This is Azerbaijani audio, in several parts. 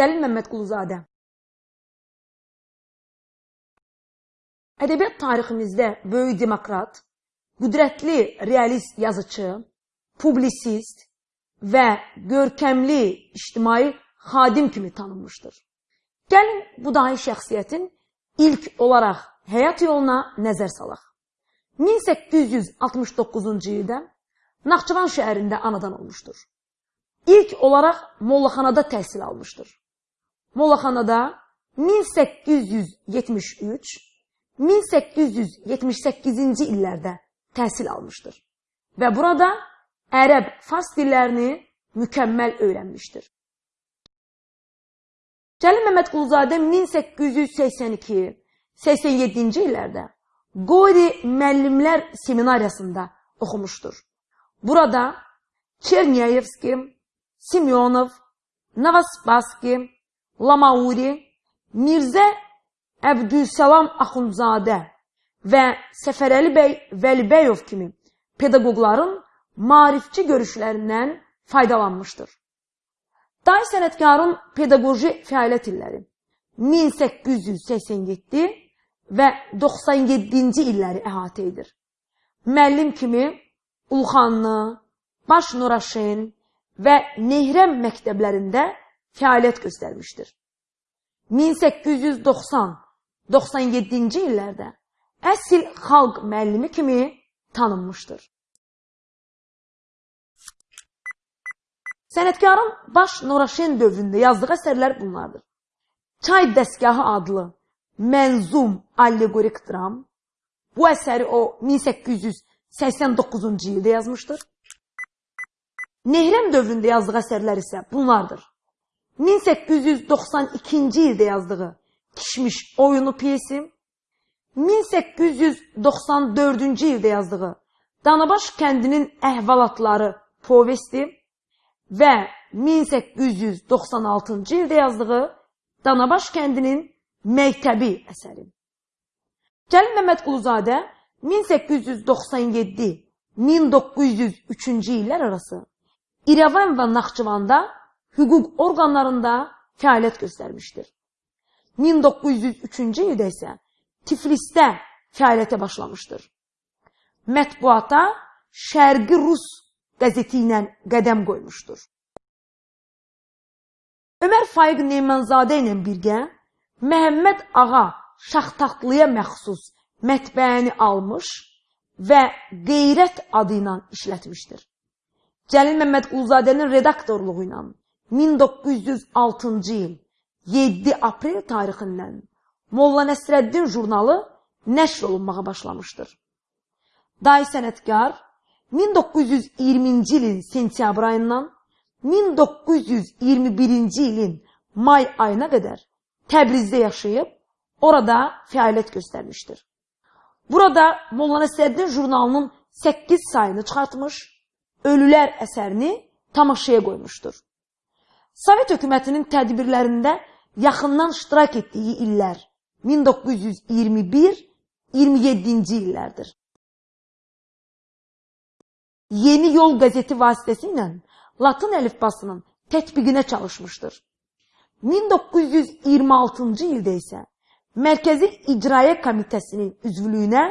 Cəlil Məmmədquluzadə. Ədəbiyyat tariximizdə böyük demokrat, qüdrətli realist yazıcı, publisist və görkəmli ictimai xadim kimi tanınmışdır. Gəlin bu dahi şəxsiyyətin ilk olaraq həyat yoluna nəzər salaq. 1869-cu ildə Naxçıvan şəhərində anadan olmuşdur. İlk olaraq Mollaxanada təhsil almışdır. Mollaxanada 1873 1878-ci illərdə təhsil almışdır və burada ərəb, fars dillərini mükəmməl öyrənmişdir. Cəlil Məmmədquluzadə 1882-87-ci illərdə Qori müəllimlər seminariyasında oxumuşdur. Burada Çernyayevski, Simyonov, Navaspaski, Lamauri, Mirzə Əbdülsəlam Axundzadə və Səfərəli bəy Vəlibəyov kimi pedaqoqların marifçi görüşlərindən faydalanmışdır. Day sənətkarın pedaqoji fəaliyyət illəri 1887 və 97-ci illəri əhatə edir. Müəllim kimi Ulxanlı, Baş Nuraşen və Nehrəm məktəblərində fəaliyyət göstərmişdir. 1890 97-ci illərdə əsl xalq müəllimi kimi tanınmışdır. Sənətkarın baş Noraşen dövründə yazdığı əsərlər bunlardır. Çay dəstgahı adlı mənzum allegorik dram. Bu əsəri o 1889-cu ildə yazmışdır. Nehrəm dövründə yazdığı əsərlər isə bunlardır. 1892-ci ildə yazdığı Kişmiş oyunu piyesi, 1894-cü ildə yazdığı Danabaş kəndinin əhvalatları povesti və 1896-cı ildə yazdığı Danabaş kəndinin məktəbi əsəri. Cəlil Məmmədquluzadə 1897-1903-cü illər arası İrəvan və Naxçıvanda hüquq orqanlarında fəaliyyət göstərmişdir. 1903-cü ildə isə Tiflisdə fəaliyyətə başlamışdır. Mətbuata Şərqi Rus qəzeti ilə qədəm qoymuşdur. Ömər Faiq Nemanzadə ilə birgə Məhəmməd Ağa Şaxtaxtlıya məxsus mətbəəni almış və Qeyrət adı ilə işlətmişdir. Cəlil Məmməd Qulzadənin redaktorluğu ilə 1906-cı il 7 aprel tarixindən Molla Nəsrəddin jurnalı nəşr olunmağa başlamışdır. Day sənətkar 1920-ci ilin sentyabr ayından 1921-ci ilin may ayına qədər Təbrizdə yaşayıb, orada fəaliyyət göstərmişdir. Burada Molla Nəsrəddin jurnalının 8 sayını çıxartmış, Ölülər əsərini tamaşaya qoymuşdur. Sovet hökumətinin tədbirlərində yaxından iştirak etdiyi illər 1921-27-ci illərdir. Yeni Yol qəzeti vasitəsilə Latın əlifbasının tətbiqinə çalışmışdır. 1926-cı ildə isə Mərkəzi İcraiyyə Komitəsinin üzvlüyünə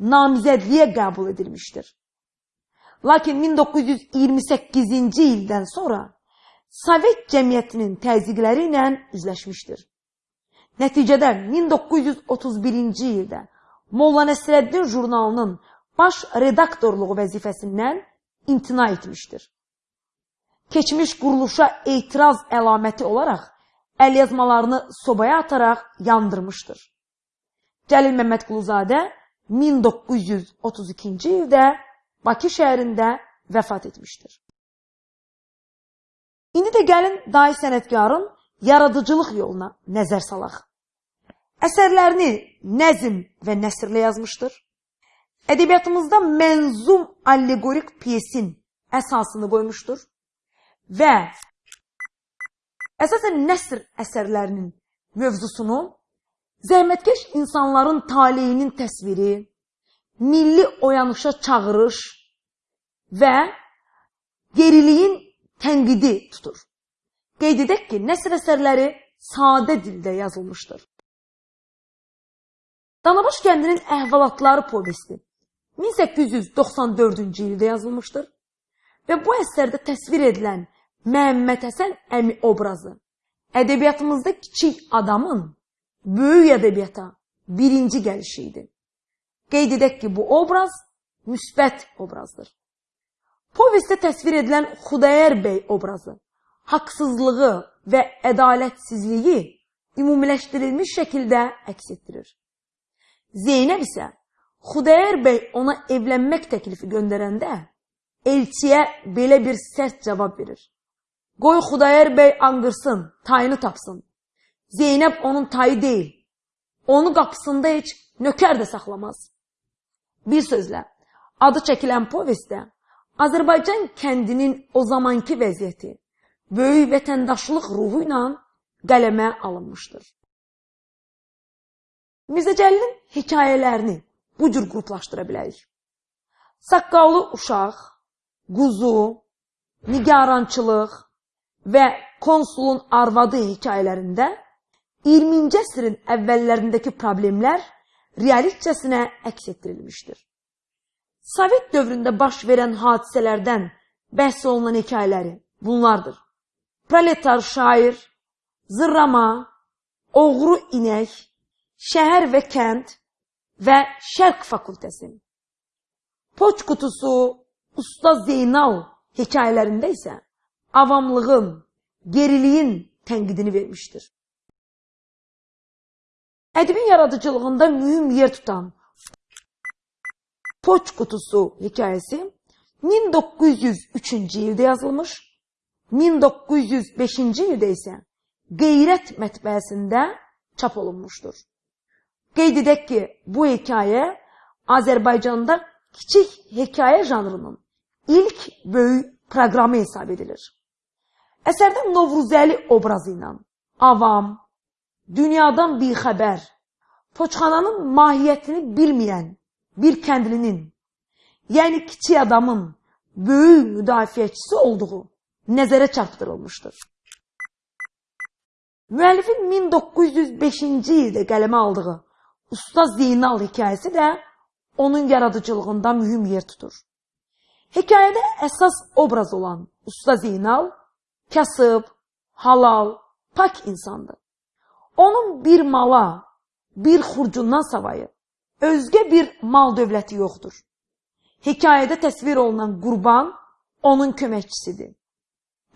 namizədliyə qəbul edilmişdir. Lakin 1928-ci ildən sonra Sovet cəmiyyətinin təzyiqləri ilə üzləşmişdir. Nəticədə 1931-ci ildə Molla Nəsrəddin jurnalının baş redaktorluğu vəzifəsindən imtina etmişdir. Keçmiş quruluşa etiraz əlaməti olaraq əlyazmalarını sobaya ataraq yandırmışdır. Cəlil Məmmədquluzadə 1932-ci ildə Bakı şəhərində vəfat etmişdir. İndi də gəlin dahi sənətkarın yaradıcılıq yoluna nəzər salaq. Əsərlərini nəzm və nəsrlə yazmışdır. Ədəbiyyatımızda mənzum allegorik piyesin əsasını qoymuşdur və əsasən nəsr əsərlərinin mövzusunu zəhmətkeş insanların taleyinin təsviri, milli oyanışa çağırış və geriliyin tənqidi tutur. Qeyd edək ki, nəsr əsərləri sadə dildə yazılmışdır. Danabaş kəndinin əhvalatları povesti 1894-cü ildə yazılmışdır və bu əsərdə təsvir edilən Məhəmməd Həsən əmi obrazı ədəbiyyatımızda kiçik adamın böyük ədəbiyyata birinci gəlişi idi. Qeyd edək ki, bu obraz müsbət obrazdır. Povestdə təsvir edilən Xudayar bəy obrazı haqsızlığı və ədalətsizliyi ümumiləşdirilmiş şəkildə əks etdirir. Zeynəb isə Xudayar bəy ona evlənmək təklifi göndərəndə elçiyə belə bir sərt cavab verir. Qoy Xudayar bəy anqırsın, tayını tapsın. Zeynəb onun tayı deyil. Onu qapısında heç nökər də saxlamaz. Bir sözlə, adı çəkilən povestdə Azərbaycan kəndinin o zamanki vəziyyəti böyük vətəndaşlıq ruhu ilə qələmə alınmışdır. Mirzə Cəlilin hekayələrini bu cür qruplaşdıra bilərik. Saqqallı uşaq, quzu, nigarançılıq və konsulun arvadı hekayələrində 20-ci əsrin əvvəllərindəki problemlər realistcəsinə əks etdirilmişdir. Sovet dövründə baş verən hadisələrdən bəhs olunan hekayələri bunlardır. Proletar şair, zırrama, oğru inək, şəhər və kənd və şərq fakültəsi. Poç qutusu, usta Zeynal hekayələrində isə avamlığın, geriliyin tənqidini vermişdir. Ədibin yaradıcılığında mühüm yer tutan Poç Kutusu hikayəsi 1903-cü ildə yazılmış, 1905-ci ildə isə Qeyrət mətbəəsində çap olunmuşdur. Qeyd edək ki, bu hekayə Azərbaycanda kiçik hekayə janrının ilk böyük proqramı hesab edilir. Əsərdə Novruzəli obrazı ilə avam, dünyadan bixəbər, poçxananın mahiyyətini bilməyən bir kəndlinin, yəni kiçik adamın böyük müdafiəçisi olduğu nəzərə çarpdırılmışdır. Müəllifin 1905-ci ildə qələmə aldığı Usta Zeynal hekayəsi də onun yaradıcılığında mühüm yer tutur. Hekayədə əsas obraz olan Usta Zeynal kasıb, halal, pak insandır. Onun bir mala, bir xurcundan savayı özgə bir mal dövləti yoxdur. Hekayədə təsvir olunan qurban onun köməkçisidir.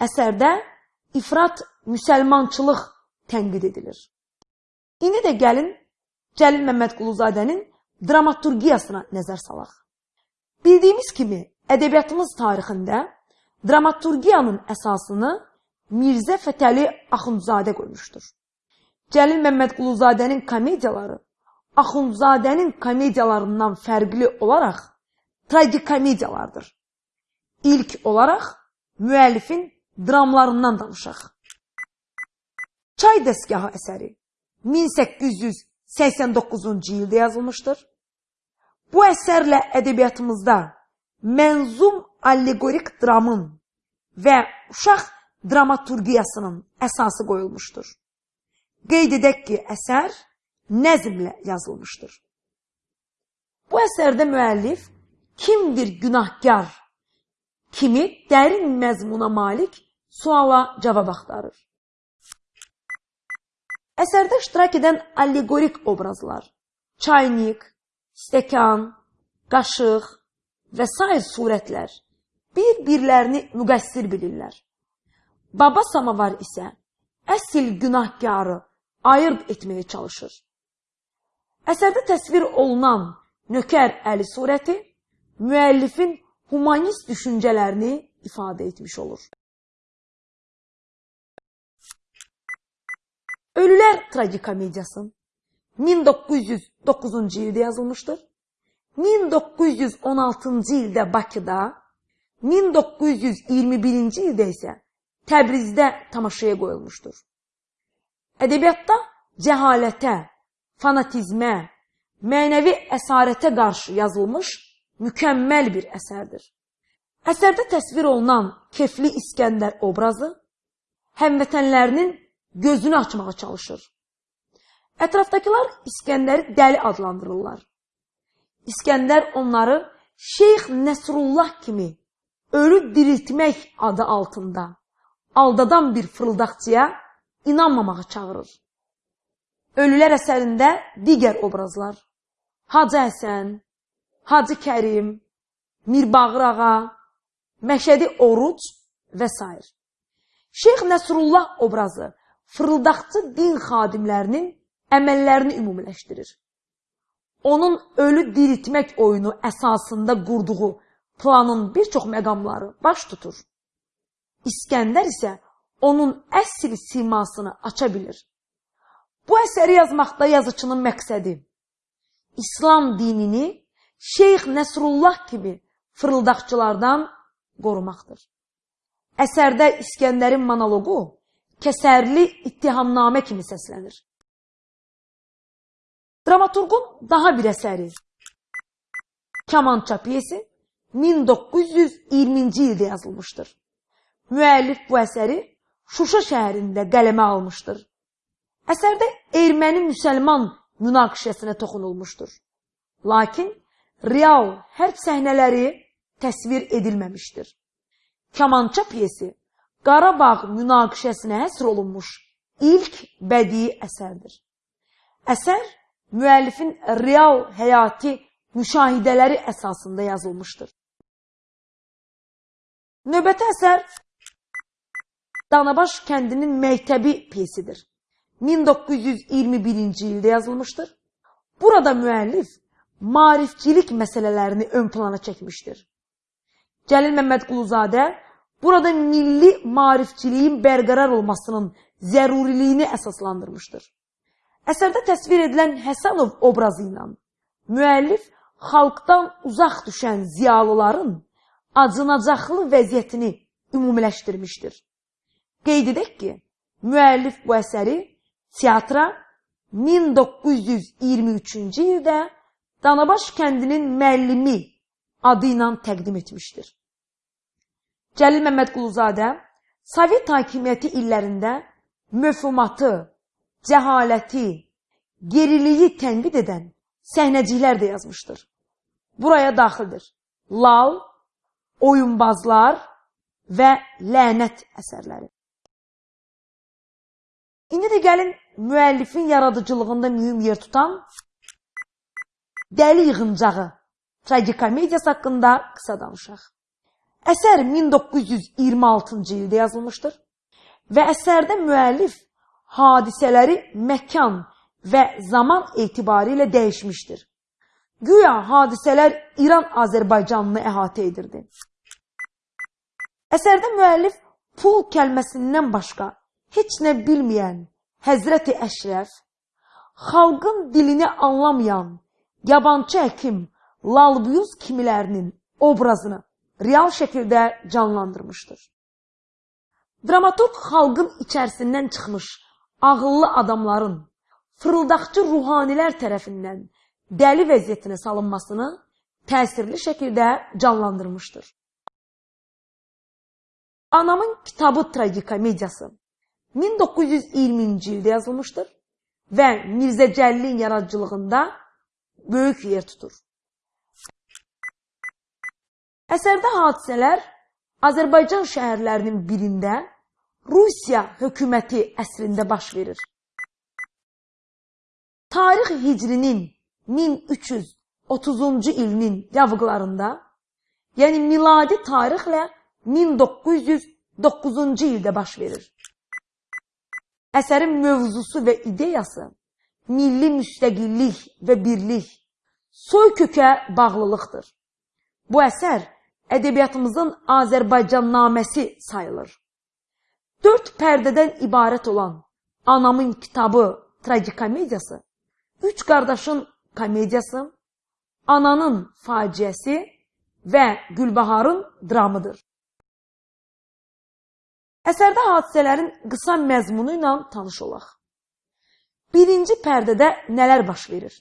Əsərdə ifrat müsəlmançılıq tənqid edilir. İndi də gəlin Cəlil Məmmədquluzadənin dramaturgiyasına nəzər salaq. Bildiyimiz kimi, ədəbiyyatımız tarixində dramaturgiyanın əsasını Mirzə Fətəli Axundzadə qoymuşdur. Cəlil Məmmədquluzadənin komediyaları Axundzadənin komediyalarından fərqli olaraq tragikomediyalardır. İlk olaraq müəllifin dramlarından danışaq. Çay dəstgahı əsəri 1889-cu ildə yazılmışdır. Bu əsərlə ədəbiyyatımızda mənzum allegorik dramın və uşaq dramaturgiyasının əsası qoyulmuşdur. Qeyd edək ki, əsər nəzmlə yazılmışdır. Bu əsərdə müəllif kimdir günahkar kimi dərin məzmuna malik suala cavab axtarır. Əsərdə iştirak edən allegorik obrazlar, çaynik, stəkan, qaşıq və s. surətlər bir-birlərini müqəssir bilirlər. Baba samavar isə əsl günahkarı ayırt etməyə çalışır. Əsərdə təsvir olunan nökər əli surəti müəllifin humanist düşüncələrini ifadə etmiş olur. Ölülər tragikomediyası 1909-cu ildə yazılmışdır. 1916-cı ildə Bakıda, 1921-ci ildə isə Təbrizdə tamaşaya qoyulmuşdur. Ədəbiyyatda cəhalətə, fanatizmə, mənəvi əsarətə qarşı yazılmış mükəmməl bir əsərdir. Əsərdə təsvir olunan Kefli İskəndər obrazı həmvətənlərinin gözünü açmağa çalışır. Ətrafdakılar İskəndəri dəli adlandırırlar. İskəndər onları Şeyx Nəsrullah kimi ölü diriltmək adı altında aldadan bir fırıldaqçıya inanmamağa çağırır. Ölülər əsərində digər obrazlar Hacı Həsən, Hacı Kərim, Mirbağır ağa, Məşədi Oruc və s. Şeyx Nəsrullah obrazı fırıldaqçı din xadimlərinin əməllərini ümumiləşdirir. Onun ölü diriltmək oyunu əsasında qurduğu planın bir çox məqamları baş tutur. İskəndər isə onun əsl simasını aça bilir. Bu əsəri yazmaqda yazıçının məqsədi İslam dinini Şeyx Nəsrullah kimi fırıldaqçılardan qorumaqdır. Əsərdə İskəndərin monoloqu kəsərli ittihamnamə kimi səslənir. Dramaturqun daha bir əsəri Kamança piyesi 1920-ci ildə yazılmışdır. Müəllif bu əsəri Şuşa şəhərində qələmə almışdır. Əsərdə erməni-müsəlman münaqişəsinə toxunulmuşdur. Lakin real hərb səhnələri təsvir edilməmişdir. Kamança piyesi Qarabağ münaqişəsinə həsr olunmuş ilk bədii əsərdir. Əsər müəllifin real həyati müşahidələri əsasında yazılmışdır. Növbəti əsər Danabaş kəndinin məktəbi piyesidir. 1921-ci ildə yazılmışdır. Burada müəllif maarifçilik məsələlərini ön plana çəkmişdir. Cəlil Məmmədquluzadə burada milli maarifçiliyin bərqərar olmasının zəruriliyini əsaslandırmışdır. Əsərdə təsvir edilən Həsənov obrazı ilə müəllif xalqdan uzaq düşən ziyalıların acınacaqlı vəziyyətini ümumiləşdirmişdir. Qeyd edək ki, müəllif bu əsəri teatra 1923-cü ildə Danabaş kəndinin müəllimi adı ilə təqdim etmişdir. Cəlil Məmmədquluzadə Sovet hakimiyyəti illərində möfhumatı, cəhaləti, geriliyi tənqid edən səhnəciklər də yazmışdır. Buraya daxildir. Lal, oyunbazlar və lənət əsərləri. İndi də gəlin müəllifin yaradıcılığında mühüm yer tutan Dəli yığıncağı tragikomediyası haqqında qısa danışaq. Əsər 1926-cı ildə yazılmışdır və əsərdə müəllif hadisələri məkan və zaman etibarı ilə dəyişmişdir. Güya hadisələr İran-Azərbaycanını əhatə edirdi. Əsərdə müəllif pul kəlməsindən başqa heç nə bilməyən Həzrəti Əşrəf, xalqın dilini anlamayan yabancı həkim Lalbuyuz kimilərinin obrazını real şəkildə canlandırmışdır. Dramaturq xalqın içərisindən çıxmış ağıllı adamların fırıldaqçı ruhanilər tərəfindən dəli vəziyyətinə salınmasını təsirli şəkildə canlandırmışdır. Anamın kitabı tragikomediyası 1920-ci ildə yazılmışdır və Mirzə Cəllin yaradıcılığında böyük yer tutur. Əsərdə hadisələr Azərbaycan şəhərlərinin birində Rusiya hökuməti əsrində baş verir. Tarix Hicrinin 1330-cu ilinin yavıqlarında, yəni miladi tarixlə 1909-cu ildə baş verir. Əsərin mövzusu və ideyası milli müstəqillik və birlik, soy kökə bağlılıqdır. Bu əsər ədəbiyyatımızın Azərbaycan naməsi sayılır. Dörd pərdədən ibarət olan Anamın kitabı tragikomediyası, üç qardaşın komediyası, Ananın faciəsi və Gülbaharın dramıdır. Əsərdə hadisələrin qısa məzmunu ilə tanış olaq. Birinci pərdədə nələr baş verir?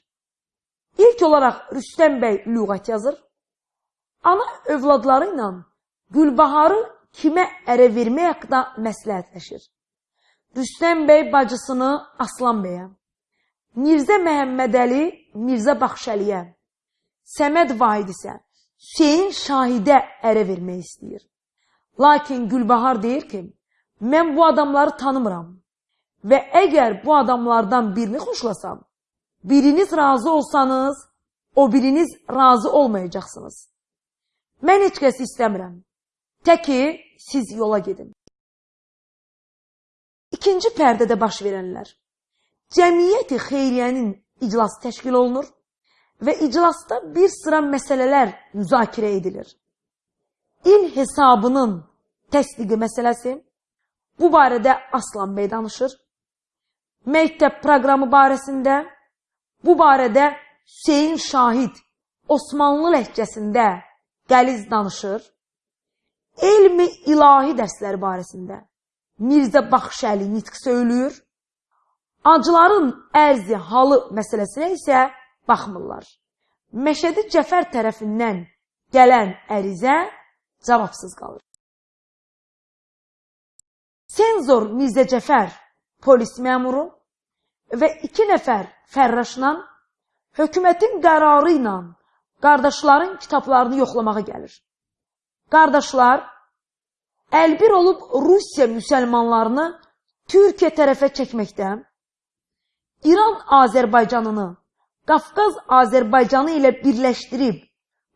İlk olaraq Rüstəm bəy lüğət yazır. Ana övladları ilə Gülbaharı kimə ərə vermək haqqında məsləhətləşir. Rüstəm bəy bacısını Aslan bəyə, Mirzə Məhəmmədəli Mirzə Baxşəliyə, Səməd Vahid isə Hüseyin Şahidə ərə vermək istəyir. Lakin Gülbahar deyir ki, mən bu adamları tanımıram və əgər bu adamlardan birini xoşlasam, biriniz razı olsanız, o biriniz razı olmayacaqsınız. Mən heç kəsi istəmirəm. Tək ki, siz yola gedin. İkinci pərdədə baş verənlər. Cəmiyyəti xeyriyyənin iclası təşkil olunur və iclasda bir sıra məsələlər müzakirə edilir. İl hesabının təsdiqi məsələsi, bu barədə Aslan bəy danışır. Məktəb proqramı barəsində, bu barədə Hüseyin Şahid Osmanlı ləhcəsində qəliz danışır. Elmi ilahi dərsləri barəsində Mirzə Baxşəli nitq söylüyor. Acıların ərzi halı məsələsinə isə baxmırlar. Məşədi Cəfər tərəfindən gələn ərizə cavabsız qalır. Senzor Mirzə Cəfər polis məmuru və iki nəfər fərraşla hökumətin qərarı ilə qardaşların kitablarını yoxlamağa gəlir. Qardaşlar əlbir olub Rusiya müsəlmanlarını Türkiyə tərəfə çəkməkdə, İran Azərbaycanını Qafqaz Azərbaycanı ilə birləşdirib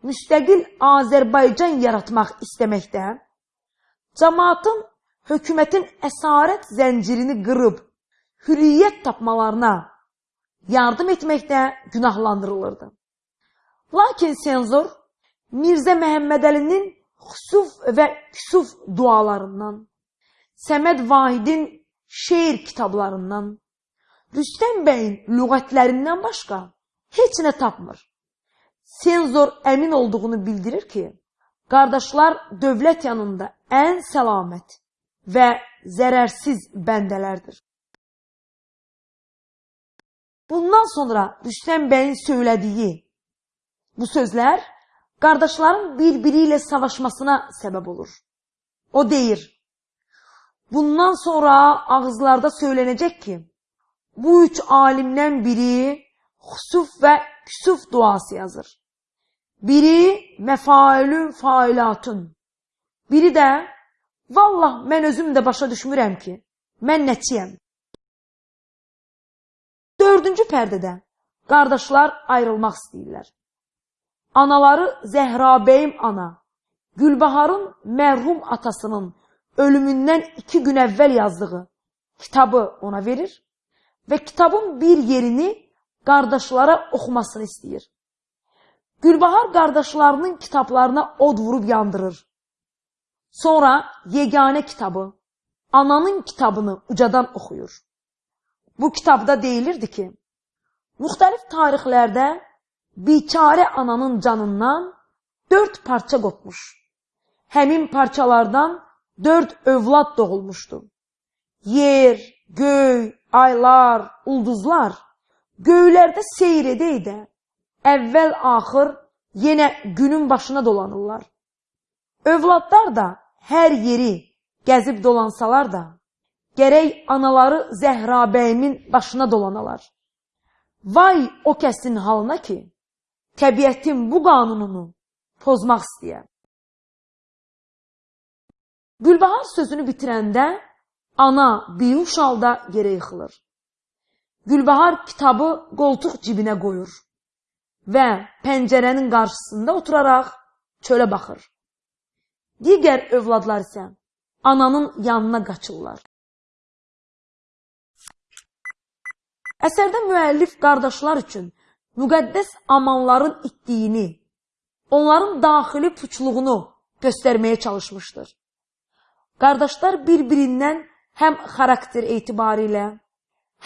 müstəqil Azərbaycan yaratmaq istəməkdə, cəmaatın hökumətin əsarət zəncirini qırıb hürriyyət tapmalarına yardım etməkdə günahlandırılırdı. Lakin senzor Mirzə Məhəmmədəlinin xüsuf və küsuf dualarından, Səməd Vahidin şeir kitablarından, Rüstəm bəyin lüğətlərindən başqa heç nə tapmır. Senzor əmin olduğunu bildirir ki, qardaşlar dövlət yanında ən səlamət və zərərsiz bəndələrdir. Bundan sonra Rüstəm bəyin söylədiyi Bu sözlər qardaşların bir-biri ilə savaşmasına səbəb olur. O deyir, bundan sonra ağızlarda söylənəcək ki, bu üç alimdən biri xusuf və küsuf duası yazır. Biri məfailün failatun. Biri də, vallah mən özüm də başa düşmürəm ki, mən nəçiyəm. Dördüncü pərdədə qardaşlar ayrılmaq istəyirlər. Anaları Zəhrabeyim ana, Gülbaharın mərhum atasının ölümündən iki gün əvvəl yazdığı kitabı ona verir və kitabın bir yerini qardaşlara oxumasını istəyir. Gülbahar qardaşlarının kitablarına od vurub yandırır. Sonra yeganə kitabı, ananın kitabını ucadan oxuyur. Bu kitabda deyilirdi ki, müxtəlif tarixlərdə biçare ananın canından dörd parça qopmuş. Həmin parçalardan dörd övlad doğulmuşdu. Yer, göy, aylar, ulduzlar göylərdə seyr edə-edə əvvəl-axır yenə günün başına dolanırlar. Övladlar da hər yeri gəzib dolansalar da, gərək anaları Zəhrabəyimin başına dolanalar. Vay o kəsin halına ki, təbiətin bu qanununu pozmaq istəyər. Gülbahar sözünü bitirəndə ana biyuş halda yerə yıxılır. Gülbahar kitabı qoltuq cibinə qoyur və pəncərənin qarşısında oturaraq çölə baxır. Digər övladlar isə ananın yanına qaçırlar. Əsərdə müəllif qardaşlar üçün müqəddəs amanların itdiyini, onların daxili puçluğunu göstərməyə çalışmışdır. Qardaşlar bir-birindən həm xarakter etibarilə,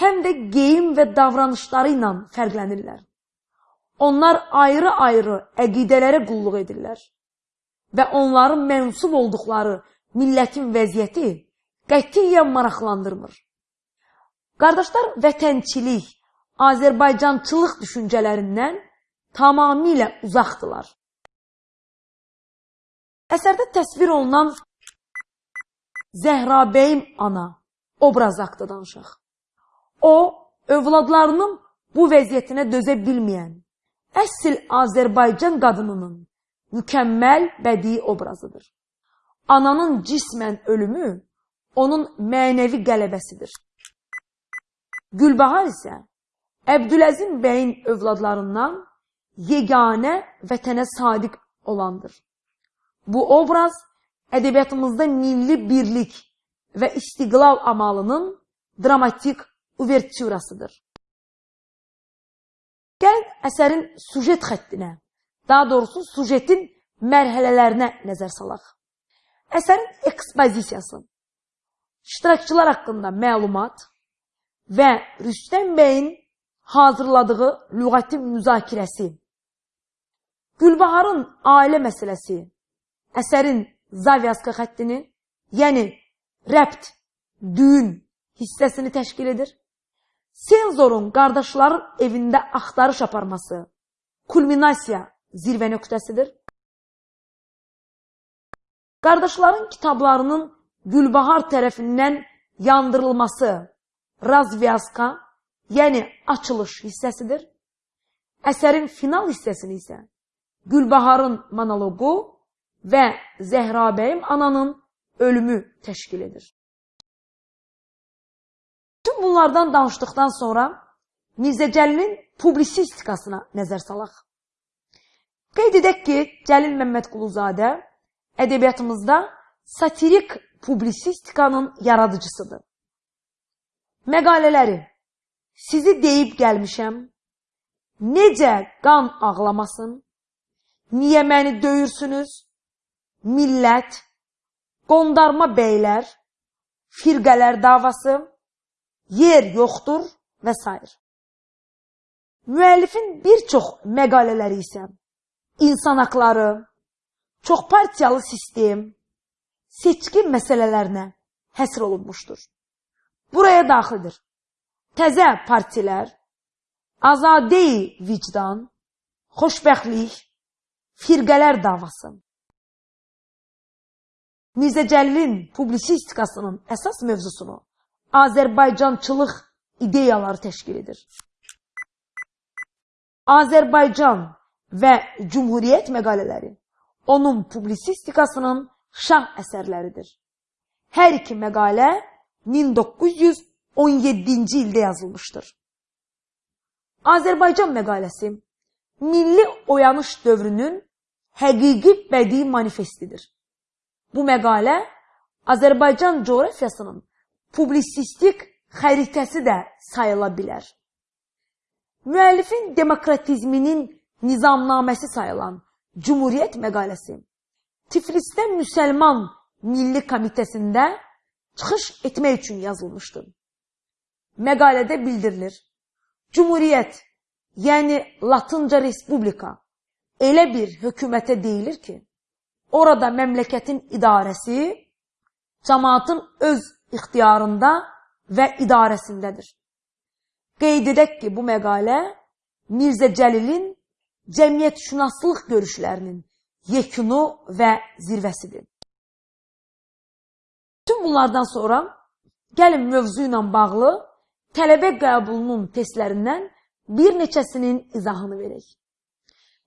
həm də geyim və davranışları ilə fərqlənirlər. Onlar ayrı-ayrı əqidələrə qulluq edirlər və onların mənsub olduqları millətin vəziyyəti qətiyyən maraqlandırmır. Qardaşlar vətənçilik, Azərbaycançılıq düşüncələrindən tamamilə uzaqdılar. Əsərdə təsvir olunan Zəhrabeyim ana obraz haqqında danışaq. O, övladlarının bu vəziyyətinə dözə bilməyən, əsl Azərbaycan qadınının mükəmməl bədii obrazıdır. Ananın cismən ölümü onun mənəvi qələbəsidir. Gülbahar isə Əbdüləzim bəyin övladlarından yeganə vətənə sadiq olandır. Bu obraz ədəbiyyatımızda milli birlik və istiqlal amalının dramatik uvertürasıdır. Gəlin əsərin sujet xəttinə, daha doğrusu sujetin mərhələlərinə nəzər salaq. Əsərin ekspozisiyası, iştirakçılar haqqında məlumat və Rüstəm bəyin hazırladığı lüğəti müzakirəsi, Gülbaharın ailə məsələsi, əsərin zavyaska xəttini, yəni rəbt, düyün hissəsini təşkil edir. Senzorun qardaşların evində axtarış aparması kulminasiya zirvə nöqtəsidir. Qardaşların kitablarının Gülbahar tərəfindən yandırılması razvyaska, yəni açılış hissəsidir. Əsərin final hissəsini isə Gülbaharın monoloqu və Zəhrabəyim ananın ölümü təşkil edir. Tüm bunlardan danışdıqdan sonra Mirzə Cəlilin publisistikasına nəzər salaq. Qeyd edək ki, Cəlil Məmmədquluzadə ədəbiyyatımızda satirik publisistikanın yaradıcısıdır. Məqalələri Sizi deyib gəlmişəm, necə qan ağlamasın, niyə məni döyürsünüz, millət, qondarma beylər, firqələr davası, yer yoxdur və s. Müəllifin bir çox məqalələri isə insan haqları, çox partiyalı sistem, seçki məsələlərinə həsr olunmuşdur. Buraya daxildir. Təzə partilər, azadeyi vicdan, xoşbəxtlik, firqələr davası. Mirzə Cəlilin publisistikasının əsas mövzusunu Azərbaycançılıq ideyaları təşkil edir. Azərbaycan və Cumhuriyyət məqalələri onun publisistikasının şah əsərləridir. Hər iki məqalə 1917-ci ildə yazılmışdır. Azərbaycan məqaləsi milli oyanış dövrünün həqiqi bədii manifestidir. Bu məqalə Azərbaycan coğrafiyasının publisistik xəritəsi də sayıla bilər. Müəllifin demokratizminin nizamnaməsi sayılan Cumhuriyyət məqaləsi Tiflisdə Müsəlman Milli Komitəsində çıxış etmək üçün yazılmışdır. Məqalədə bildirilir. Cumhuriyyət, yəni Latınca Respublika elə bir hökumətə deyilir ki, orada məmləkətin idarəsi cəmaatın öz ixtiyarında və idarəsindədir. Qeyd edək ki, bu məqalə Mirzə Cəlilin cəmiyyətşünaslıq görüşlərinin yekunu və zirvəsidir. Tüm bunlardan sonra gəlin mövzu ilə bağlı tələbə qəbulunun testlərindən bir neçəsinin izahını verək.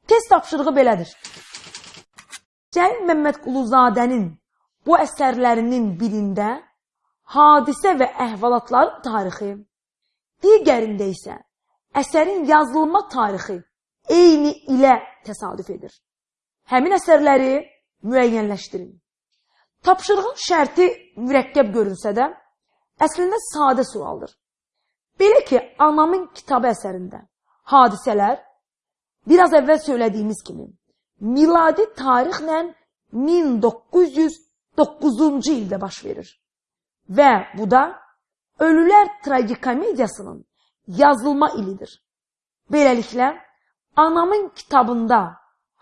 Test tapşırığı belədir. Cəlil Məmmədquluzadənin bu əsərlərinin birində hadisə və əhvalatların tarixi, digərində isə əsərin yazılma tarixi eyni ilə təsadüf edir. Həmin əsərləri müəyyənləşdirin. Tapşırığın şərti mürəkkəb görünsə də, əslində sadə sualdır. Belə ki, anamın kitabı əsərində hadisələr biraz əvvəl söylədiyimiz kimi miladi tarixlə 1909-cu ildə baş verir. Və bu da Ölülər tragikomediyasının yazılma ilidir. Beləliklə, anamın kitabında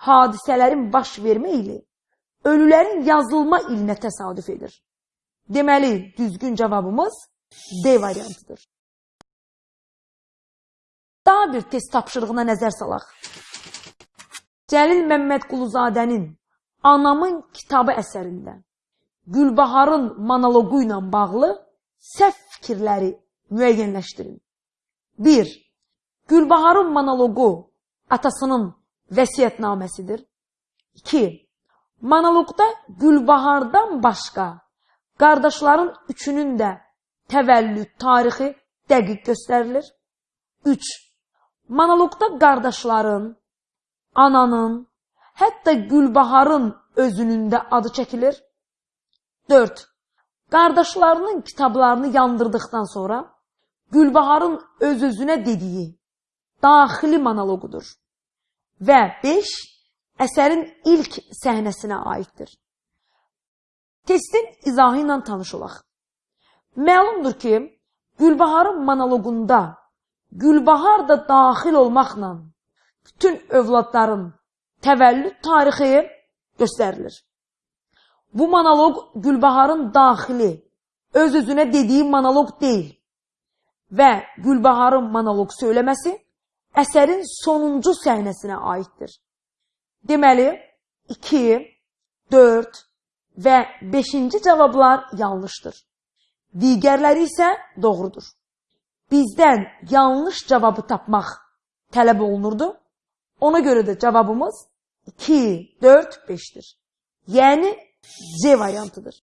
hadisələrin baş vermə ili ölülərin yazılma ilinə təsadüf edir. Deməli, düzgün cavabımız D variantıdır. Daha bir test tapşırığına nəzər salaq. Cəlil Məmmədquluzadənin Anamın kitabı əsərində Gülbaharın monoloqu ilə bağlı səhv fikirləri müəyyənləşdirin. 1. Gülbaharın monoloqu atasının vəsiyyətnaməsidir. 2. Monoloqda Gülbahardan başqa qardaşların üçünün də təvəllüd tarixi dəqiq göstərilir. 3. Monoloqda qardaşların, ananın, hətta Gülbaharın özünün də adı çəkilir. 4. Qardaşlarının kitablarını yandırdıqdan sonra Gülbaharın öz-özünə dediyi daxili monoloqudur. Və 5 əsərin ilk səhnəsinə aiddir. Testin izahı ilə tanış olaq. Məlumdur ki, Gülbaharın monoloqunda Gülbahar da daxil olmaqla bütün övladların təvəllüd tarixi göstərilir. Bu monoloq Gülbaharın daxili, öz-özünə dediyi monoloq deyil və Gülbaharın monoloq söyləməsi əsərin sonuncu səhnəsinə aiddir. Deməli, 2, 4 və 5-ci cavablar yanlışdır. Digərləri isə doğrudur. Bizdən yanlış cavabı tapmaq tələb olunurdu. Ona görə də cavabımız 2, 4, 5-dir. Yəni C variantıdır.